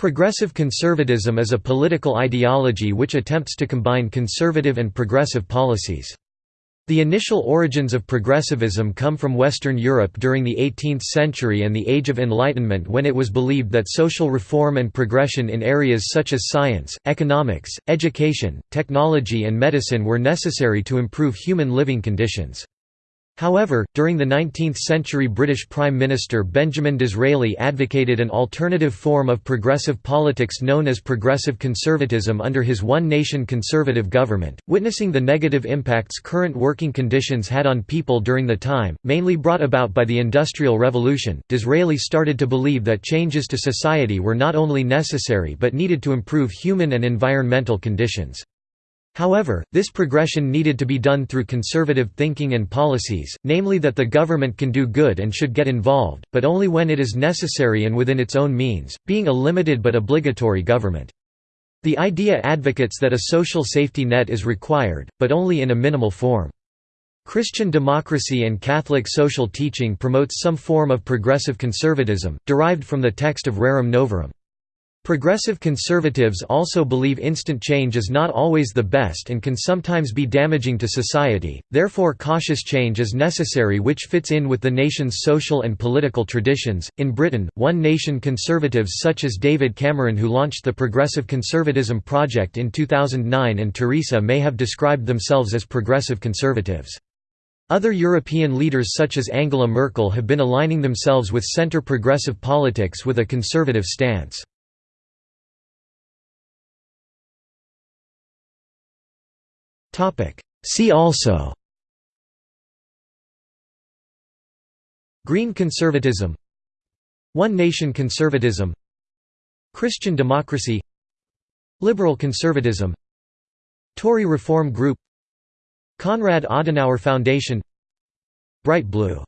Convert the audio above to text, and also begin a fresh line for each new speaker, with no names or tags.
Progressive conservatism is a political ideology which attempts to combine conservative and progressive policies. The initial origins of progressivism come from Western Europe during the 18th century and the Age of Enlightenment when it was believed that social reform and progression in areas such as science, economics, education, technology and medicine were necessary to improve human living conditions. However, during the 19th-century British Prime Minister Benjamin Disraeli advocated an alternative form of progressive politics known as progressive conservatism under his One Nation conservative government. Witnessing the negative impacts current working conditions had on people during the time, mainly brought about by the Industrial Revolution, Disraeli started to believe that changes to society were not only necessary but needed to improve human and environmental conditions. However, this progression needed to be done through conservative thinking and policies, namely that the government can do good and should get involved, but only when it is necessary and within its own means, being a limited but obligatory government. The idea advocates that a social safety net is required, but only in a minimal form. Christian democracy and Catholic social teaching promotes some form of progressive conservatism, derived from the text of Rerum Novarum. Progressive conservatives also believe instant change is not always the best and can sometimes be damaging to society, therefore cautious change is necessary which fits in with the nation's social and political traditions. In Britain, one nation conservatives such as David Cameron who launched the Progressive Conservatism Project in 2009 and Theresa May have described themselves as progressive conservatives. Other European leaders such as Angela Merkel have been aligning themselves with centre-progressive politics with a conservative stance. See also. Green conservatism. One nation conservatism. Christian democracy. Liberal conservatism. Tory Reform Group. Konrad Adenauer Foundation. Bright Blue